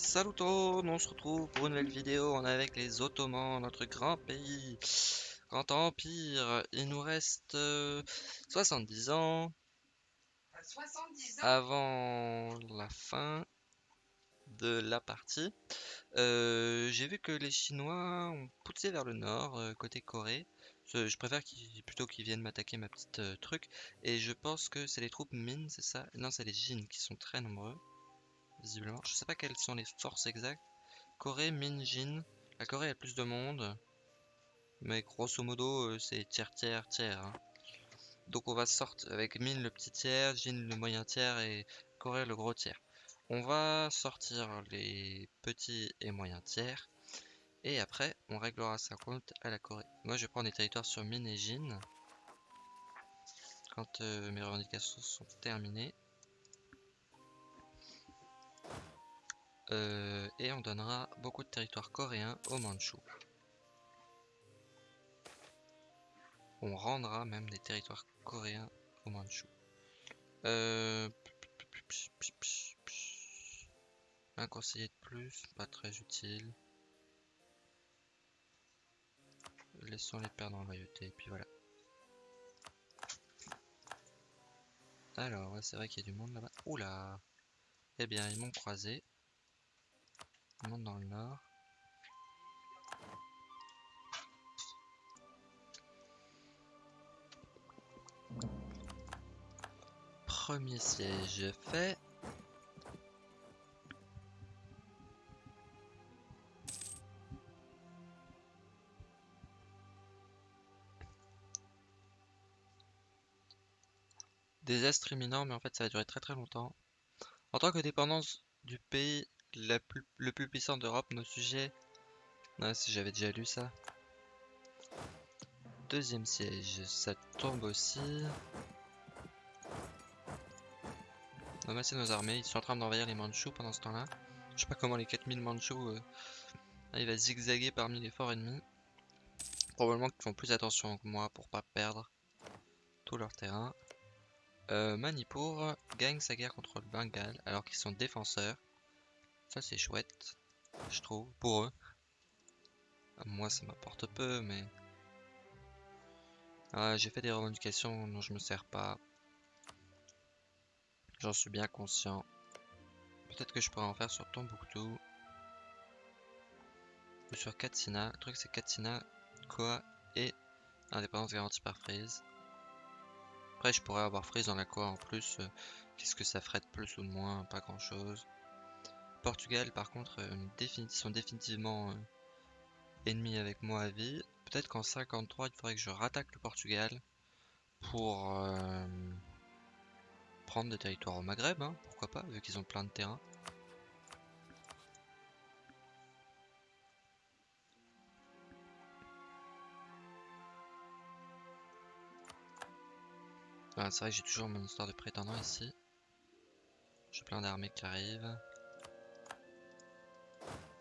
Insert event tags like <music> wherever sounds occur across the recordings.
Salut tout le monde, on se retrouve pour une nouvelle vidéo. On est avec les Ottomans, notre grand pays, grand empire. Il nous reste euh, 70 ans 70 ans avant la fin de la partie. Euh, J'ai vu que les Chinois ont poussé vers le nord, euh, côté Corée. Je préfère qu'ils plutôt qu'ils viennent m'attaquer ma petite euh, truc. Et je pense que c'est les troupes Min, c'est ça? Non, c'est les Jin qui sont très nombreux visiblement. Je sais pas quelles sont les forces exactes. Corée, Min, Jin. La Corée a plus de monde. Mais grosso modo, euh, c'est tiers, tiers, tiers. hein. Donc on va sortir avec Min le petit tiers, Jin le moyen tiers et Corée le gros tiers. On va sortir les petits et moyens tiers. Et après, on réglera ça compte à la Corée. Moi, je vais prendre des territoires sur Min et Jin. Quand euh, mes revendications sont terminées. Euh, et on donnera beaucoup de territoires coréens aux Mandchous. On rendra même des territoires coréens aux Mandchous. Euh... Un conseiller de plus, pas très utile. Laissons les perdre en loyauté, et puis voilà. Alors, c'est vrai qu'il y a du monde là-bas. Oula Eh bien, ils m'ont croisé. On monte dans le nord. Premier siège fait. Désastre imminent, mais en fait ça va durer très très longtemps. En tant que dépendance du pays le plus puissant d'Europe, nos sujets. Ah, si j'avais déjà lu ça. Deuxième siège, ça tombe aussi. On va masser nos armées, ils sont en train d'envahir les Mandchous pendant ce temps-là. Je sais pas comment les 4000 Mandchous euh, arrivent à zigzaguer parmi les forts ennemis. Probablement qu'ils font plus attention que moi pour pas perdre tout leur terrain. Euh, Manipur gagne sa guerre contre le Bengale alors qu'ils sont défenseurs. Ça c'est chouette, je trouve, pour eux. Moi ça m'apporte peu, mais... Ah, J'ai fait des revendications dont je me sers pas. J'en suis bien conscient. Peut-être que je pourrais en faire sur Tombouctou. Ou sur Katsina. Le truc c'est Katsina, Koa et indépendance garantie par Freeze. Après je pourrais avoir Freeze dans la Koa en plus. euh, Qu'est-ce que ça ferait de plus ou de moins? Pas grand chose. Portugal, par contre, euh, une défini- sont définitivement euh, ennemis avec moi à vie. Peut-être qu'en 53, il faudrait que je rattaque le Portugal pour euh, prendre des territoires au Maghreb, hein, pourquoi pas, vu qu'ils ont plein de terrain. Ah, c'est vrai que j'ai toujours mon histoire de prétendant ici. J'ai plein d'armées qui arrivent.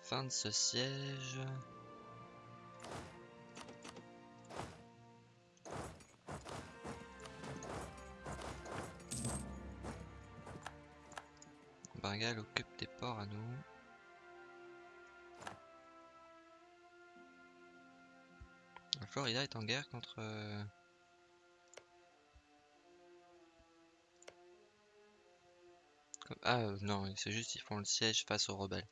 Fin de ce siège. Bengale occupe des ports à nous. La Florida est en guerre contre... euh, Ah euh, non, c'est juste ils font le siège face aux rebelles.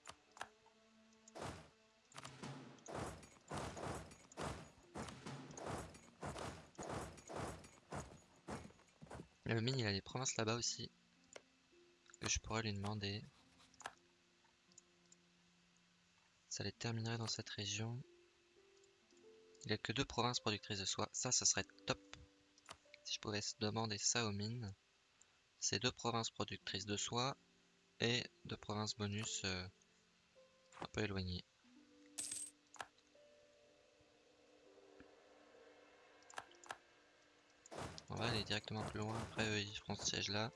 Le là-bas aussi. Que je pourrais lui demander. Ça les terminerait dans cette région. Il a que deux provinces productrices de soie. Ça, ça serait top. Si je pouvais demander ça aux mines. C'est deux provinces productrices de soie et deux provinces bonus euh, un peu éloignées. On va aller directement plus loin. Après, ils feront ce siège là.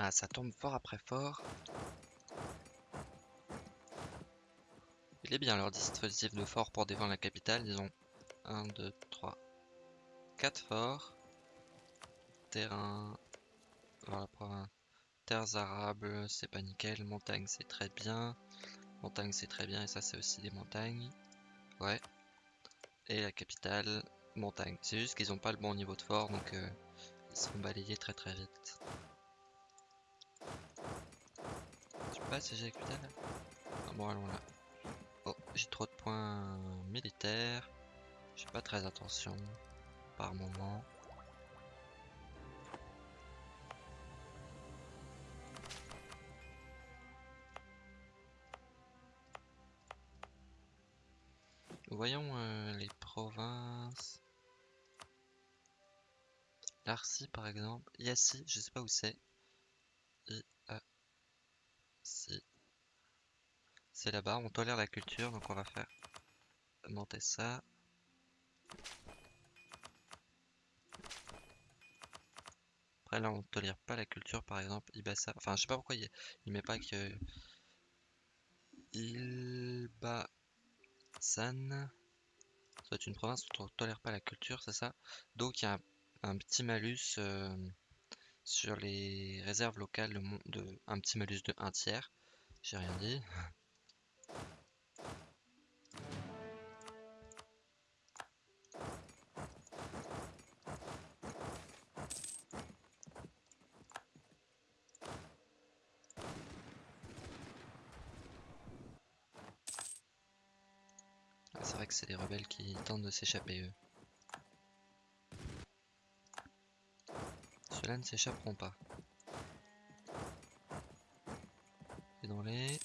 Ah, ça tombe fort après fort. Il est bien leur dispositif de fort pour défendre la capitale. Ils ont 1, 2, 3, 4 forts. Terrain. Voilà, province. Terres arables, c'est pas nickel. Montagne, c'est très bien. Montagne, c'est très bien. Et ça, c'est aussi des montagnes. Ouais. Et la capitale, montagne. C'est juste qu'ils ont pas le bon niveau de fort, donc euh, ils se font balayer très très vite. Pas la capitale ah, Bon, allons là. Oh, j'ai trop de points militaires. J'ai pas très attention par moment. Voyons euh, les provinces. Larcy par exemple. Yassi, je sais pas où c'est. I A Si. Là-bas, on tolère la culture, donc on va faire monter ça. Après là on tolère pas la culture par exemple, Ibasa. Enfin je sais pas pourquoi il, il met pas que Ilba San. C'est une province où on ne tolère pas la culture, c'est ça? Donc il y a un, petit malus euh, sur les réserves locales, de, un petit malus de 1 tiers. J'ai rien dit. <laughs> de s'échapper eux. Ceux-là ne s'échapperont pas. Et dans les...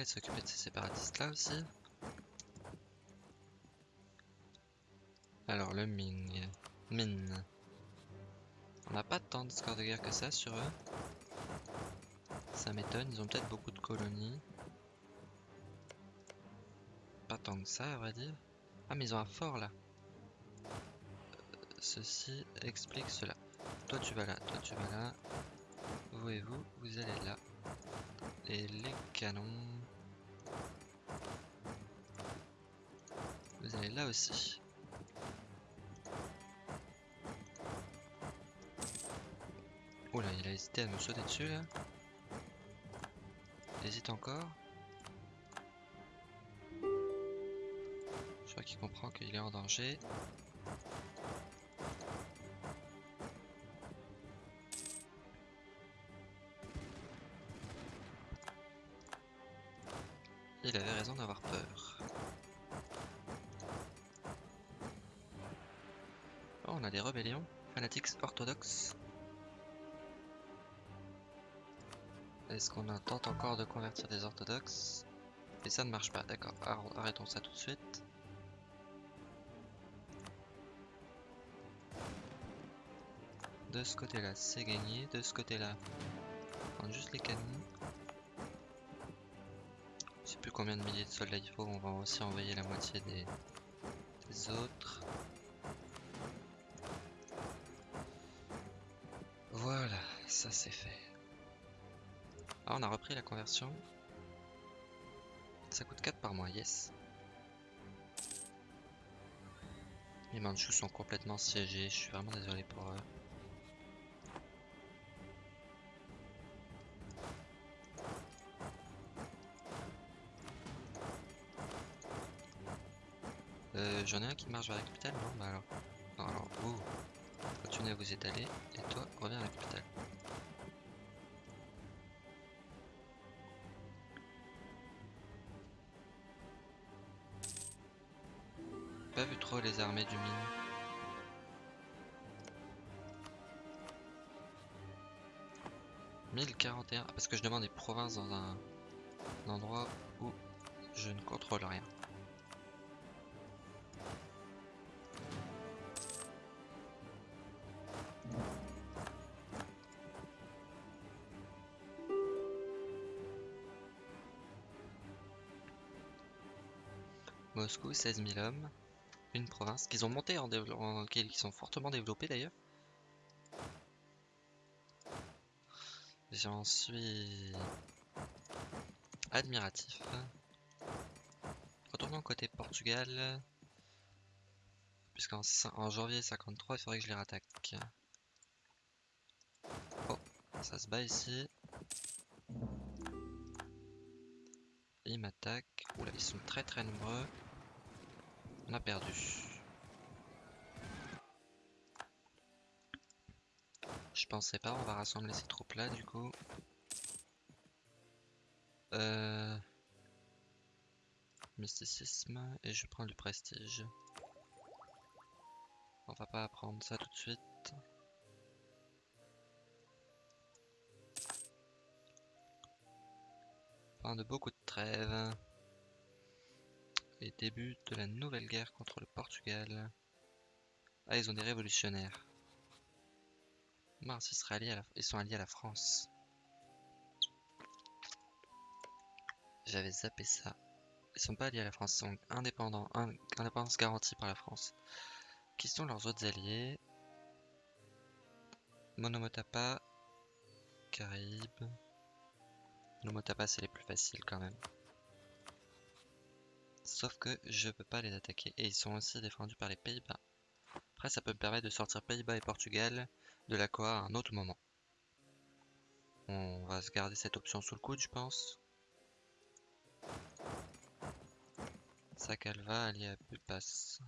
aller s'occuper de ces séparatistes là aussi. Alors le Ming. Mine. On n'a pas tant de score de guerre que ça sur eux. Ça m'étonne, ils ont peut-être beaucoup de colonies. Pas tant que ça, à vrai dire. Ah, mais ils ont un fort là. Euh, ceci explique cela. Toi tu vas là, toi tu vas là. Vous et vous, vous allez là. Et les canons... Là aussi. Oula, il a hésité à me sauter dessus là. Il hésite encore. Je crois qu'il comprend qu'il est en danger. Fanatiques orthodoxes. Est-ce qu'on tente encore de convertir des orthodoxes? Et ça ne marche pas, d'accord. Arrêtons ça tout de suite. De ce côté-là, c'est gagné. De ce côté-là, on juste les canons plus combien de milliers de soldats il faut, on va aussi envoyer la moitié des, autres. Ça c'est fait. Ah, on a repris la conversion. Ça coûte 4 par mois, yes. Les Manchus sont complètement siégés, je suis vraiment désolé pour eux. J'en ai un qui marche vers la capitale, non? Bah alors. alors, vous, continuez à vous étaler, et toi, reviens à la capitale. Trop les armées du mine. « 1041, parce que je demande des provinces dans un endroit où je ne contrôle rien. Moscou, 16 000 hommes. Une province qu'ils ont monté en développement, qui sont fortement développés d'ailleurs. J'en suis admiratif. Retournons côté Portugal. Puisqu'en en janvier 53, il faudrait que je les rattaque. Oh, ça se bat ici. Ils m'attaquent. Oula, ils sont très très nombreux. On a perdu. Je pensais pas, on va rassembler ces troupes là du coup. Euh... Mysticisme et je prends du prestige. On va pas apprendre ça tout de suite. Fin de beaucoup de trêves. Et début de la nouvelle guerre contre le Portugal. Ah, ils ont des révolutionnaires. Mars, ils, ils sont alliés à la France. J'avais zappé ça. Ils sont pas alliés à la France, ils sont indépendants. indépendance garantie par la France. Qui sont leurs autres alliés? Monomotapa, Caraïbes. Monomotapa, c'est les plus faciles quand même. Sauf que je peux pas les attaquer. Et ils sont aussi défendus par les Pays-Bas. Après, ça peut me permettre de sortir Pays-Bas et Portugal de la Coa à un autre moment. On va se garder cette option sous le coude, je pense. Sakalva allié à Bupas.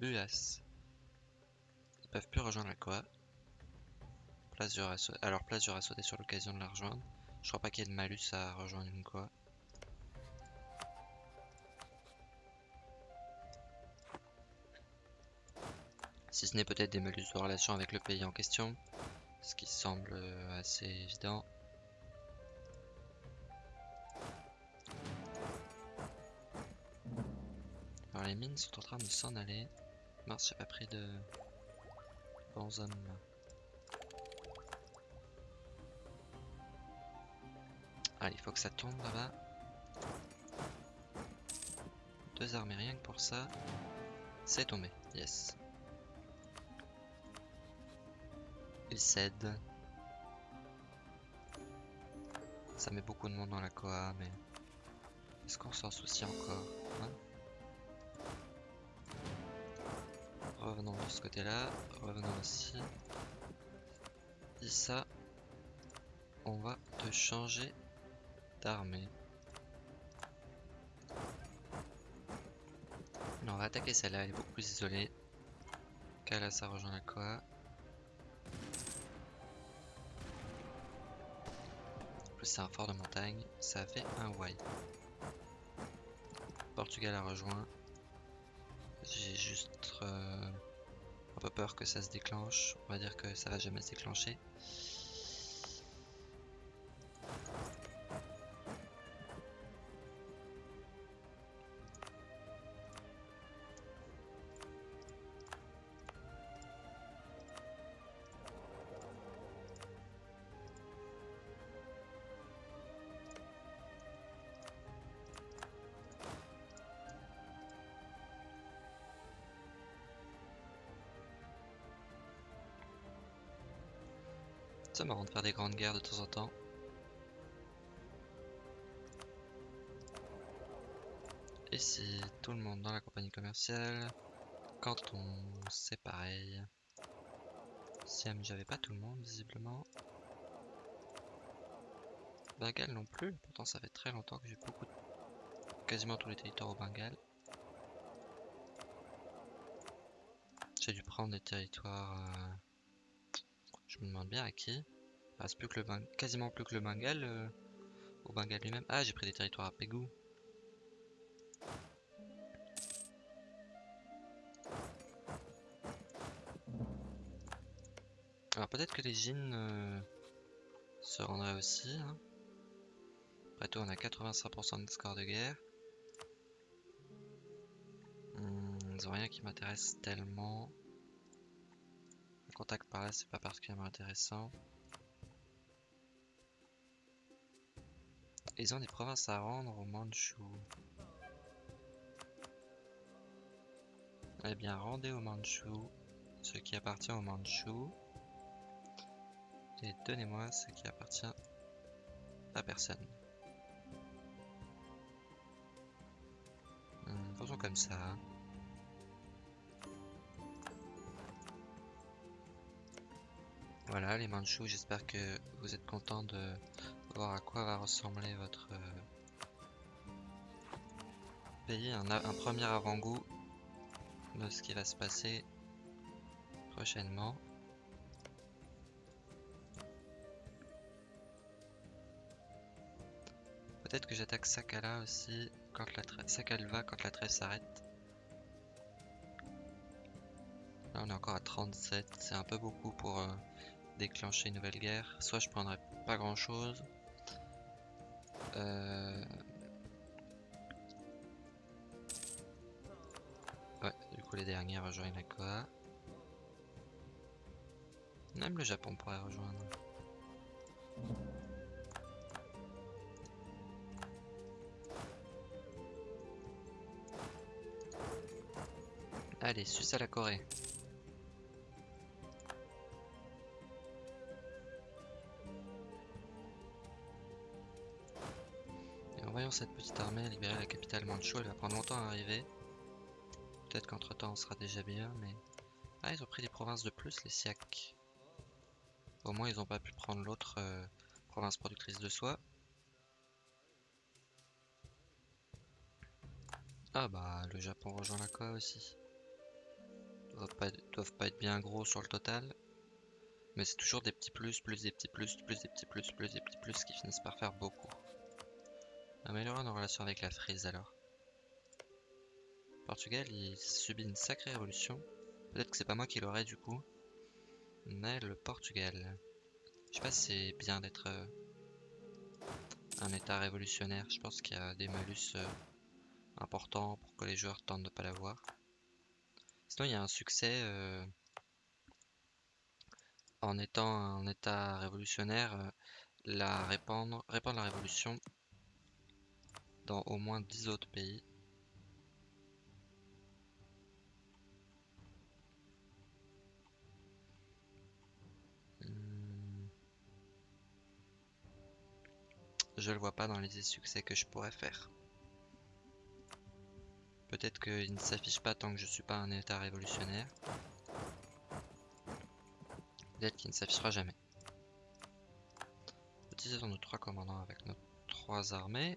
Buas. Ils peuvent plus rejoindre la Koa. Place Alors place j'aurais sauté sur l'occasion de la rejoindre. Je crois pas qu'il y ait de malus à rejoindre une Koa. Si ce n'est peut-être des malus de relation avec le pays en question. Ce qui semble assez évident. les mines sont en train de s'en aller. Mince, j'ai pas pris de bons Ah, il faut que ça tombe là-bas. Deux armées rien que pour ça. C'est tombé, yes. Il cède. Ça met beaucoup de monde dans la Koa, mais... Est-ce qu'on s'en soucie encore hein? Revenons de ce côté-là. Revenons ici. Et ça, on va te changer d'armée. on va attaquer celle-là, elle est beaucoup plus isolée. Kala, ça rejoint la Koa. En plus, c'est un fort de montagne. Ça fait un Y. Portugal a rejoint. J'ai juste euh, un peu peur que ça se déclenche. On va dire que ça va jamais se déclencher. C'est marrant de faire des grandes guerres de temps en temps. Ici, tout le monde dans la compagnie commerciale. Canton, c'est pareil. Siam, j'avais pas tout le monde, visiblement. Bengale non plus, pourtant ça fait très longtemps que j'ai beaucoup quasiment tous les territoires au Bengale. J'ai dû prendre des territoires euh, me demande bien à qui. Il reste plus que le quasiment plus que le Bengale euh, au Bengale lui-même. Ah, j'ai pris des territoires à Pégou. Alors peut-être que les Jin euh, se rendraient aussi. Hein. Après tout, on a 85% de score de guerre. Hmm, ils ont rien qui m'intéresse tellement. Contact par là, c'est pas particulièrement intéressant. Ils ont des provinces à rendre au Manchu. Eh bien, rendez au Manchu ce qui appartient au Manchu. Et donnez-moi ce qui appartient à personne. Hmm, faisons comme ça. Voilà les Manchus, j'espère que vous êtes contents de voir à quoi va ressembler votre euh, pays. Un, un premier avant-goût de ce qui va se passer prochainement. Peut-être que j'attaque Sakala aussi quand la Sakalva quand la trêve s'arrête. Là on est encore à 37, c'est un peu beaucoup pour euh, déclencher une nouvelle guerre. Soit je prendrais pas grand chose. Euh, ouais, du coup les derniers rejoignent la Koa. Même le Japon pourrait rejoindre. Allez, suce à la Corée. Cette petite armée libérer la capitale Manchu, elle va prendre longtemps à arriver. Peut-être qu'entre temps on sera déjà bien, mais... Ah, ils ont pris des provinces de plus, les Siak. Au moins ils n'ont pas pu prendre l'autre euh, province productrice de soie. Ah bah le Japon rejoint la Koa aussi doivent pas, doivent pas être bien gros sur le total. Mais c'est toujours des petits plus, plus des petits plus, plus des petits plus, plus des petits plus qui finissent par faire beaucoup. Améliorer nos relations avec la frise alors. Portugal, il subit une sacrée révolution. Peut-être que c'est pas moi qui l'aurais du coup. Mais le Portugal. Je sais pas si c'est bien d'être euh, un état révolutionnaire. Je pense qu'il y a des malus euh, importants pour que les joueurs tentent de pas l'avoir. Sinon, il y a un succès euh, en étant un état révolutionnaire, la répandre, répandre la révolution dans au moins 10 autres pays. Hmm. Je le vois pas dans les succès que je pourrais faire. Peut-être qu'il ne s'affiche pas tant que je suis pas un état révolutionnaire. Peut-être qu'il ne s'affichera jamais. Utilisons nos trois commandants avec nos trois armées.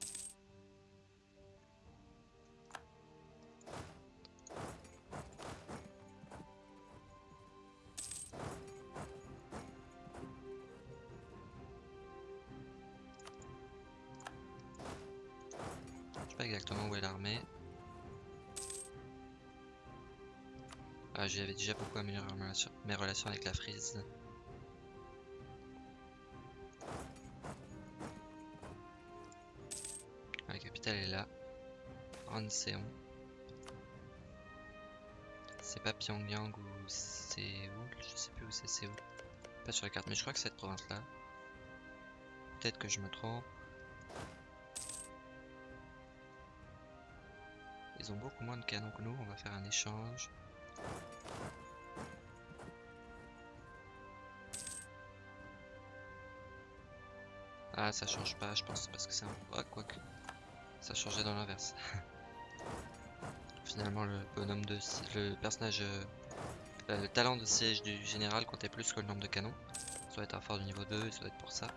Déjà beaucoup amélioré mes relations avec la frise. La capitale est là. Ranseon. C'est pas Pyongyang ou Séoul, je sais plus où c'est Séoul. Pas sur la carte, mais je crois que c'est cette province là. Peut-être que je me trompe. Ils ont beaucoup moins de canons que nous, on va faire un échange. Ah, ça change pas, je pense, parce que c'est un... Ah, quoique. Ça changeait dans l'inverse. <laughs> Finalement, le bonhomme de... Le personnage... Euh, le talent de siège du général comptait plus que le nombre de canons. Ça doit être un fort du niveau 2, ça doit être pour ça.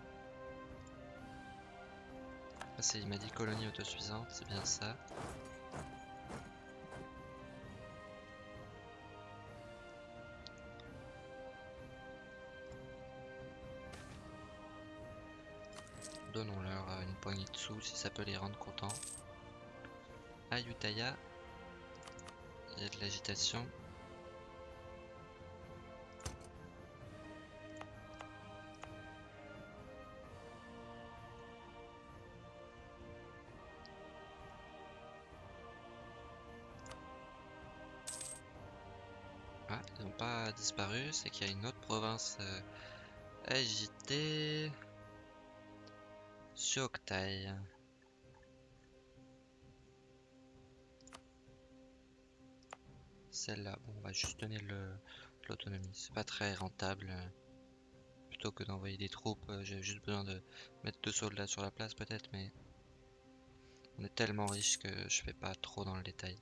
Ah, il m'a dit colonie autosuffisante, c'est bien ça. si ça peut les rendre contents. À il y a de l'agitation. Ah, ils n'ont pas disparu, c'est qu'il y a une autre province euh, agitée. Suoktai. Celle-là, bon, on va juste donner l'autonomie. C'est pas très rentable. Plutôt que d'envoyer des troupes, euh, j'ai juste besoin de mettre deux soldats sur la place peut-être, mais on est tellement riche que je fais pas trop dans le détail.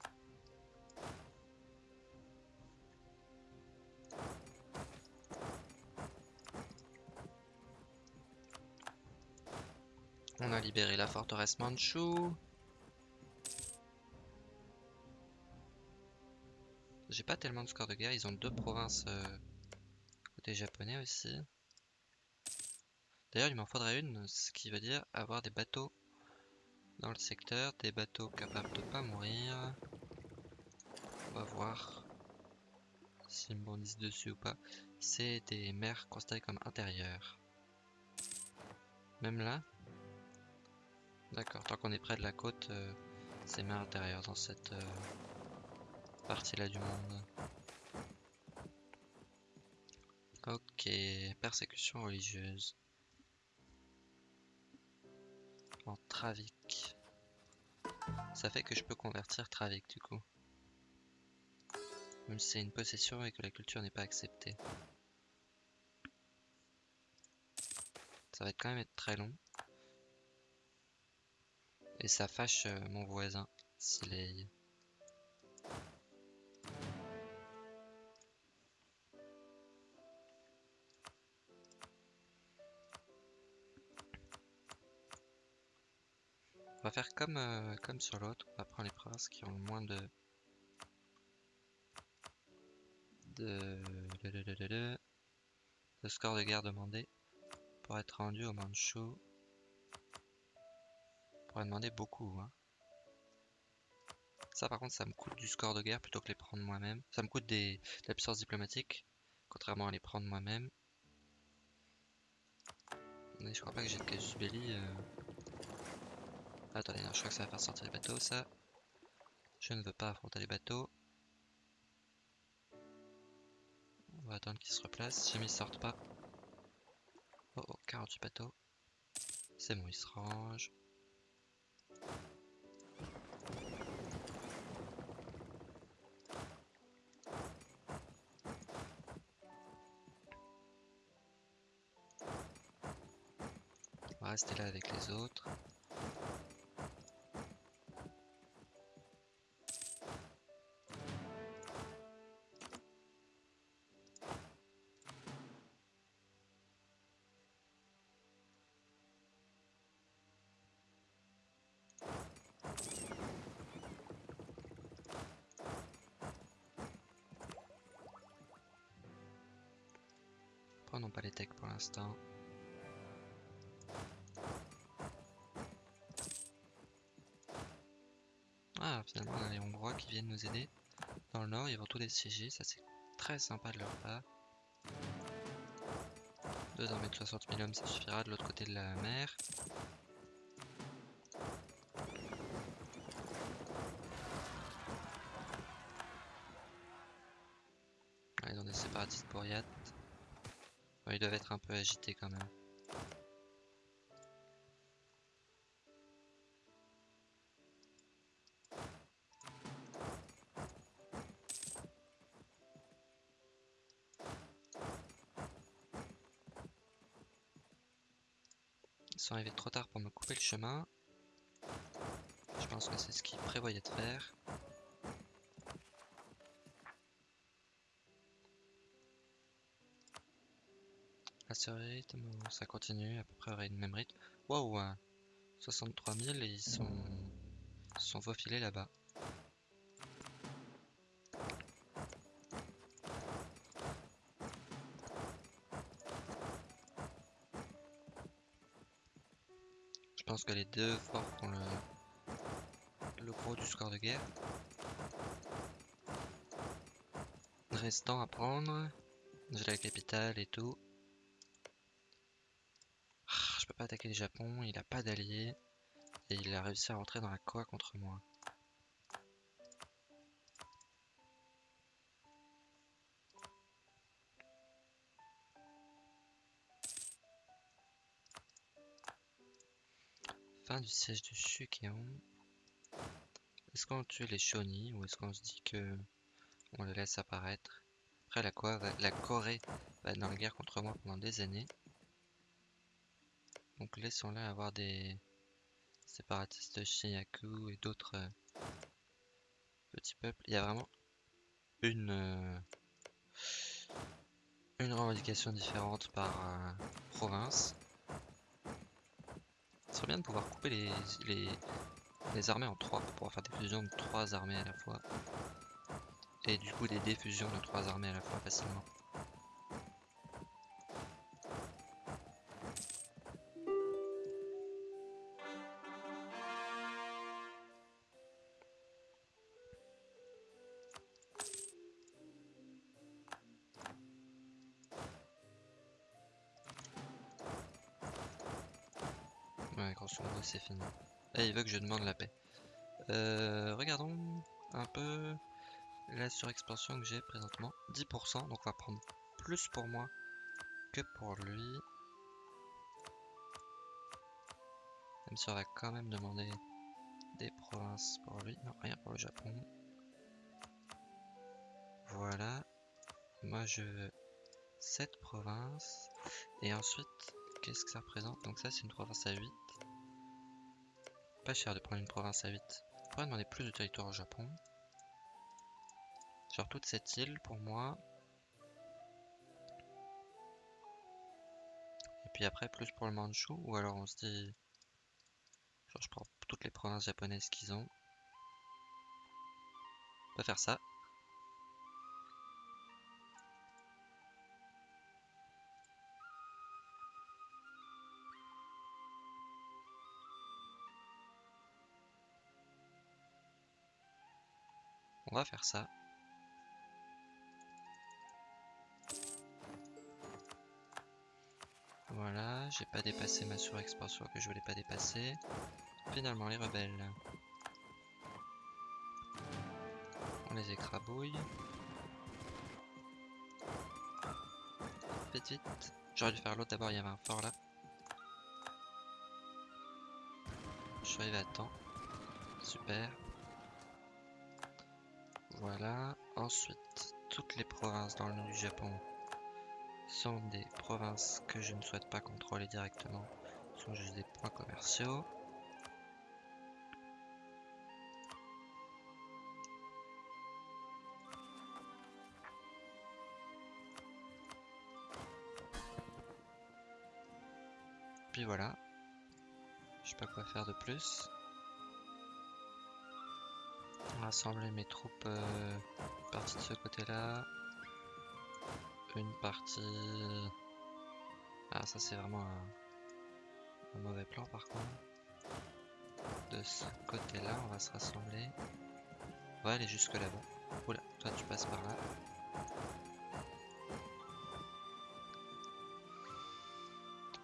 On a libéré la forteresse Manchu. J'ai pas tellement de score de guerre, ils ont deux provinces euh, côté japonais aussi. D'ailleurs, il m'en faudrait une, ce qui veut dire avoir des bateaux dans le secteur, des bateaux capables de pas mourir. On va voir s'ils me bondissent dessus ou pas. C'est des mers considérées comme intérieures. Même là D'accord, tant qu'on est près de la côte, euh, c'est mer intérieure dans cette euh, partie-là du monde. Ok, persécution religieuse. En Travik. Ça fait que je peux convertir Travik du coup. Même si c'est une possession et que la culture n'est pas acceptée. Ça va être quand même être très long. Et ça fâche euh, mon voisin, est... On va faire comme, euh, comme sur l'autre, on va prendre les provinces qui ont le moins de... de... de, de, de, de- score de guerre demandé pour être rendu au Manchu. Pourrait demander beaucoup. Hein. Ça par contre ça me coûte du score de guerre plutôt que les prendre moi-même. Ça me coûte des, de la puissance diplomatique, contrairement à les prendre moi-même. Mais je crois pas que j'ai de casus belli. euh. Attendez, non, je crois que ça va faire sortir les bateaux ça. Je ne veux pas affronter les bateaux. On va attendre qu'ils se replacent. Jamais ils sortent pas. Oh oh, 48 bateaux. C'est bon, ils se rangent. Rester là avec les autres. Prenons pas les techs pour l'instant. Ah, finalement, on a les Hongrois qui viennent nous aider. Dans le nord, ils vont tout dessiéger, ça c'est très sympa de leur part. Deux armées de 60 000 hommes, ça suffira de l'autre côté de la mer. Ils ont des séparatistes pour Yat. Ils doivent être un peu agités quand même. Sont arrivés trop tard pour me couper le chemin. Je pense que c'est ce qu'ils prévoyaient de faire. À ce rythme, ça continue à peu près au même rythme. Waouh! hein. 63 000 et ils sont, ils sont faufilés là-bas. Pense que les deux forts font le, gros du score de guerre. Restant à prendre. J'ai la capitale et tout. Ah, Je peux pas attaquer le Japon, il a pas d'alliés. Et il a réussi à rentrer dans la Koa contre moi. Du siège de Shukeon. Est-ce qu'on tue les Shoni ou est-ce qu'on se dit que on les laisse apparaître? Après la, la Corée va être dans la guerre contre moi pendant des années. Donc laissons-les avoir des séparatistes Shinyaku et d'autres euh, petits peuples. Il y a vraiment une, euh, une revendication différente par euh, province. Ce serait bien de pouvoir couper les, armées en trois pour pouvoir faire des fusions de trois armées à la fois. Et du coup des défusions de trois armées à la fois facilement. C'est fini. Et il veut que je demande la paix. Euh, regardons un peu la surexpansion que j'ai présentement. 10%, donc on va prendre plus pour moi que pour lui. Même si on va quand même demander des provinces pour lui. Non, rien pour le Japon. Voilà. Moi je veux cette province. Et ensuite, qu'est-ce que ça représente? Donc ça c'est une province à 8 pas cher de prendre une province à 8. On pourrait demander plus de territoire au Japon? Sur toute cette île pour moi. Et puis après plus pour le Manchu. Ou alors on se dit... Je prends toutes les provinces japonaises qu'ils ont. On peut faire ça. Va faire ça. Voilà, j'ai pas dépassé ma surexpansion que je voulais pas dépasser. Finalement, les rebelles. On les écrabouille. Vite, vite. J'aurais dû faire l'autre d'abord, il y avait un fort là. Je suis arrivé à temps. Super. Voilà. Ensuite, toutes les provinces dans le nord du Japon sont des provinces que je ne souhaite pas contrôler directement. Ce sont juste des points commerciaux. Puis voilà. Je sais pas quoi faire de plus rassembler mes troupes, euh, une partie de ce côté-là, une partie... Ah ça c'est vraiment un, mauvais plan par contre. De ce côté-là, on va se rassembler. On va aller jusque là-bas. Oula, toi tu passes par là.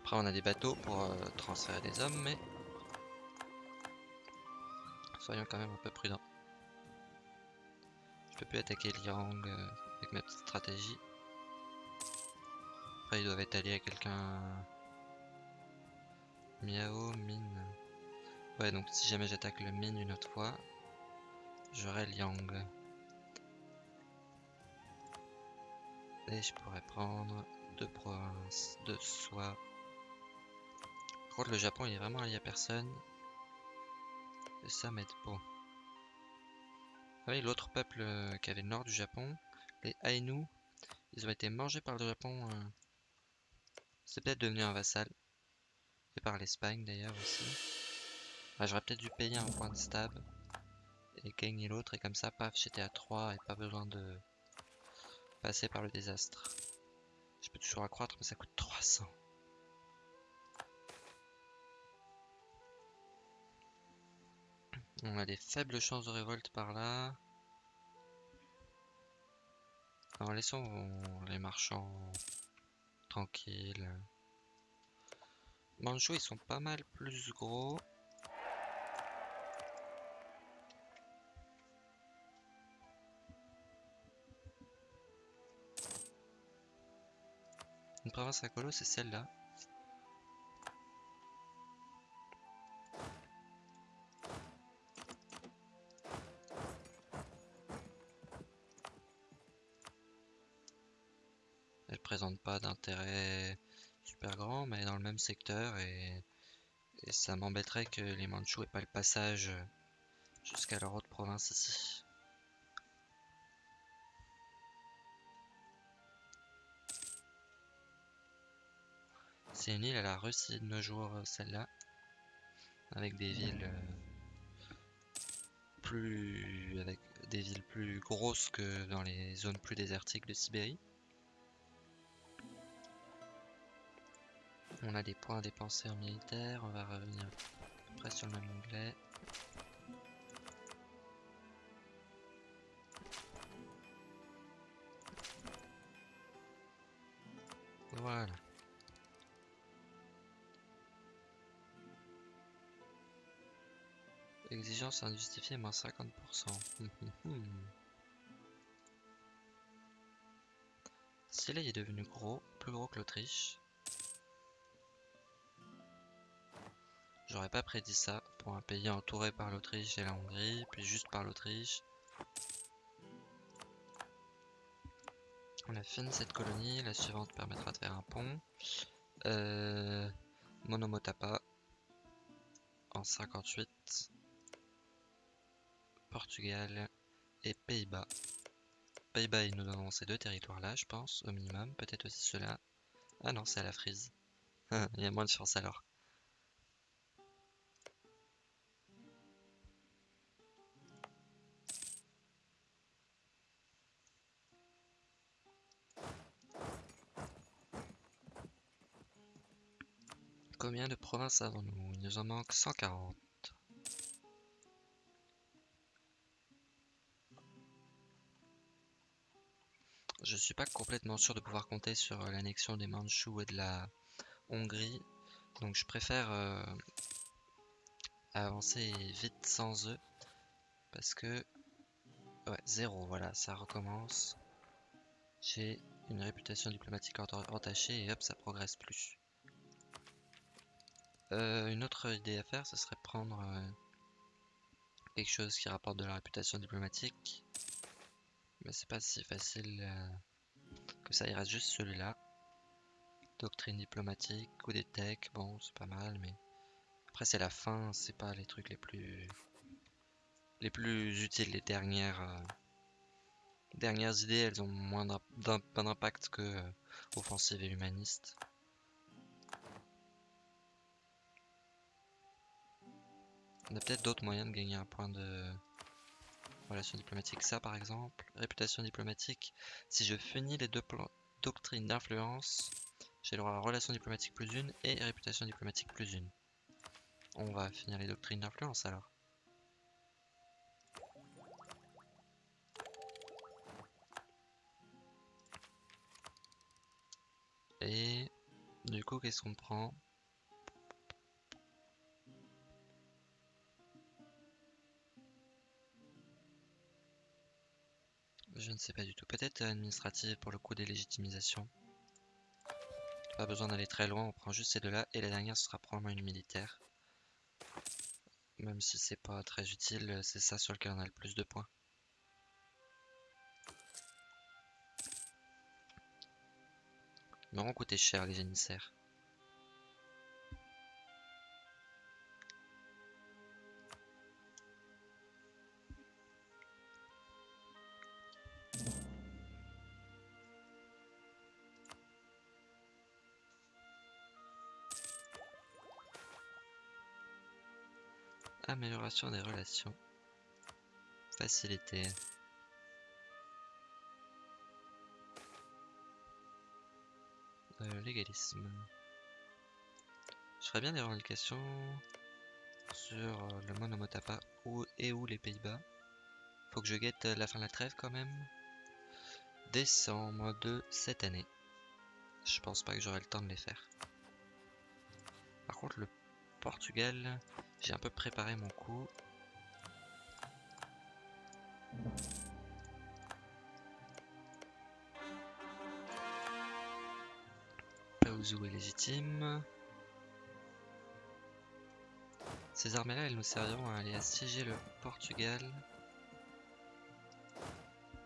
Après on a des bateaux pour euh, transférer des hommes, mais soyons quand même un peu prudents peux attaquer Liang euh, avec ma petite stratégie. Après, ils doivent être alliés à quelqu'un. Miao, mine. Ouais, donc si jamais j'attaque le mine une autre fois, j'aurai Liang. Et je pourrais prendre deux provinces, de soi. Par contre, le Japon, il est vraiment allié à personne. Et ça m'aide pas. Oui, l'autre peuple euh, qui avait le nord du Japon, les Ainu, ils ont été mangés par le Japon. Euh, c'est peut-être devenu un vassal. Et par l'Espagne d'ailleurs aussi. Ah, j'aurais peut-être dû payer un point de stab. Et gagner l'autre. Et comme ça, paf, j'étais à 3 et pas besoin de passer par le désastre. Je peux toujours accroître, mais ça coûte 300. On a des faibles chances de révolte par là. Alors laissons les marchands tranquilles. Manchou ils sont pas mal plus gros. Une province à colo, c'est celle-là. Pas d'intérêt super grand, mais dans le même secteur et, et ça m'embêterait que les Mandchous aient pas le passage jusqu'à leur autre province ici. C'est une île à la Russie de nos jours, celle-là, avec des villes euh, plus avec des villes plus grosses que dans les zones plus désertiques de Sibérie. On a des points à dépenser en militaire, on va revenir après sur le même onglet. Voilà. Exigence injustifiée, moins 50%. <laughs> Si est devenu gros, plus gros que l'Autriche. J'aurais pas prédit ça pour un pays entouré par l'Autriche et la Hongrie, puis juste par l'Autriche. On a fini cette colonie, la suivante permettra de faire un pont. Euh, Monomotapa en 58. Portugal et Pays-Bas. Pays-Bas, ils nous donnent ces deux territoires-là, je pense, au minimum. Peut-être aussi ceux-là. Ah non, c'est à la frise. <laughs> Il y a moins de chance alors. Provinces avons-nous Il nous en manque 140. Je suis pas complètement sûr de pouvoir compter sur euh, l'annexion des Mandchous et de la Hongrie. Donc je préfère euh, avancer vite sans eux. Parce que... Ouais, zéro, voilà, ça recommence. J'ai une réputation diplomatique entachée et hop, ça progresse plus. Euh, une autre idée à faire, ce serait prendre quelque chose qui rapporte de la réputation diplomatique. Mais c'est pas si facile euh, que ça. Il reste juste celui-là. Doctrine diplomatique ou des techs. Bon, c'est pas mal, mais après c'est la fin. C'est pas les trucs les plus les plus utiles. Les dernières euh, dernières idées, elles ont moins d'impact que euh, offensive et humaniste. On a peut-être d'autres moyens de gagner un point de Relation diplomatique, ça par exemple. Réputation diplomatique. Si je finis les deux doctrines d'influence, j'ai le droit à relation diplomatique plus une et réputation diplomatique plus une. On va finir les doctrines d'influence alors. Et du coup, qu'est-ce qu'on prend? Je ne sais pas du tout. Peut-être administrative pour le coup des légitimisations. Pas besoin d'aller très loin, on prend juste ces deux-là. Et la dernière, ce sera probablement une militaire. Même si c'est pas très utile, c'est ça sur lequel on a le plus de points. Ils m'auront coûté cher les émissaires. Amélioration des relations. Facilité. Euh, légalisme. Je ferais bien des revendications sur euh, le Monomotapa et ou les Pays-Bas. Faut que je guette la fin de la trêve quand même. Décembre de cette année. Je pense pas que j'aurai le temps de les faire. Par contre, le Portugal, j'ai un peu préparé mon coup. Paouzou est légitime. Ces armées-là, elles nous serviront à aller assiéger le Portugal.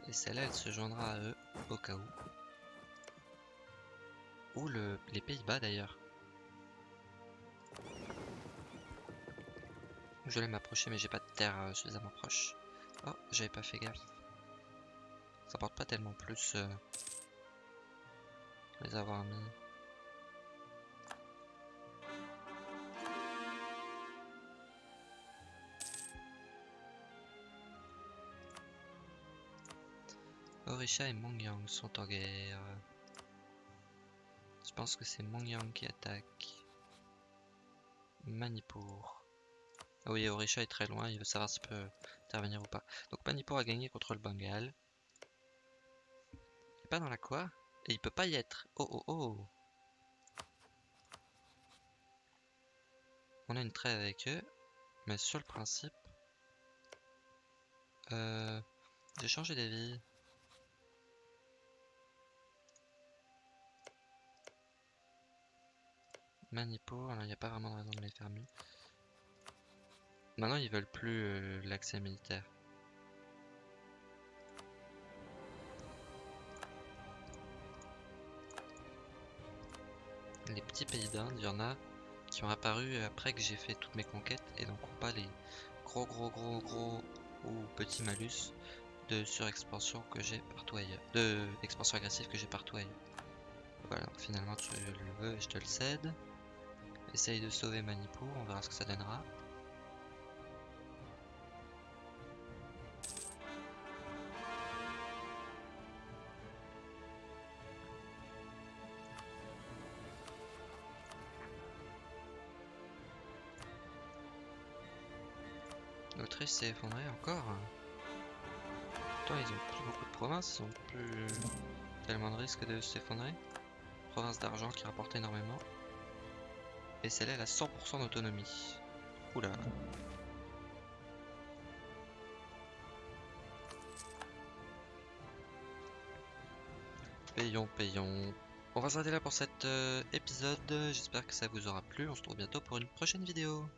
Et celle-là, elle se joindra à eux au cas où. Ou le, les Pays-Bas d'ailleurs. Je vais m'approcher mais j'ai pas de terre euh, suffisamment proche. Oh, j'avais pas fait gaffe. Ça porte pas tellement plus euh, les avoir mis. Orisha et Mongyang sont en guerre. Je pense que c'est Mongyang qui attaque. Manipur. Ah oui, Orisha est très loin, il veut savoir s'il peut intervenir ou pas. Donc Manipur a gagné contre le Bengale. Il est pas dans la quoi? Et il peut pas y être. Oh oh oh On a une trêve avec eux. Mais sur le principe... Euh, J'ai changé d'avis. Manipur, il n'y a pas vraiment de raison de les fermer. Maintenant, ils veulent plus euh, l'accès militaire. Les petits pays d'Inde, il y en a qui ont apparu après que j'ai fait toutes mes conquêtes et donc pas les gros gros gros gros ou petits malus de surexpansion que j'ai partout ailleurs. De expansion agressive que j'ai partout ailleurs. Voilà, finalement tu le veux et je te le cède. Essaye de sauver Manipur, on verra ce que ça donnera. L'Autriche s'est effondrée encore. Pourtant ils ont plus beaucoup de provinces, ils ont plus tellement de risques de s'effondrer. Province d'argent qui rapporte énormément. Et celle-là elle a 100% d'autonomie. Oula. Payons, payons. On va s'arrêter là pour cet euh, épisode. J'espère que ça vous aura plu. On se retrouve bientôt pour une prochaine vidéo.